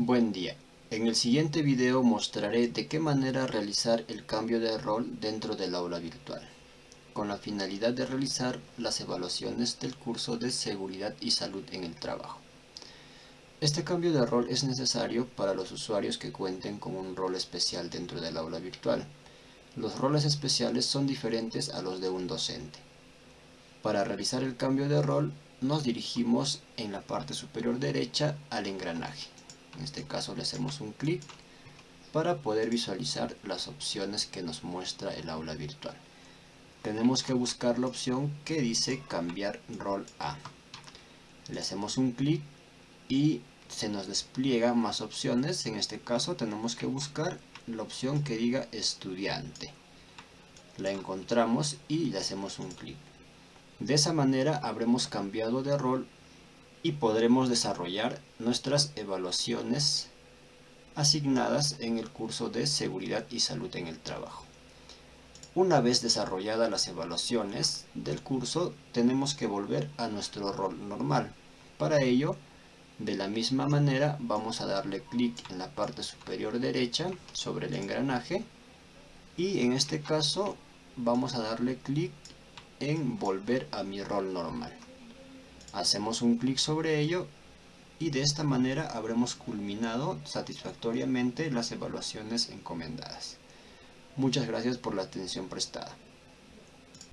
Buen día. En el siguiente video mostraré de qué manera realizar el cambio de rol dentro del aula virtual, con la finalidad de realizar las evaluaciones del curso de Seguridad y Salud en el Trabajo. Este cambio de rol es necesario para los usuarios que cuenten con un rol especial dentro del aula virtual. Los roles especiales son diferentes a los de un docente. Para realizar el cambio de rol, nos dirigimos en la parte superior derecha al engranaje en este caso le hacemos un clic para poder visualizar las opciones que nos muestra el aula virtual. Tenemos que buscar la opción que dice cambiar rol a. Le hacemos un clic y se nos despliega más opciones. En este caso tenemos que buscar la opción que diga estudiante. La encontramos y le hacemos un clic. De esa manera habremos cambiado de rol y podremos desarrollar nuestras evaluaciones asignadas en el curso de Seguridad y Salud en el Trabajo. Una vez desarrolladas las evaluaciones del curso, tenemos que volver a nuestro rol normal. Para ello, de la misma manera, vamos a darle clic en la parte superior derecha sobre el engranaje y en este caso vamos a darle clic en volver a mi rol normal hacemos un clic sobre ello y de esta manera habremos culminado satisfactoriamente las evaluaciones encomendadas. Muchas gracias por la atención prestada.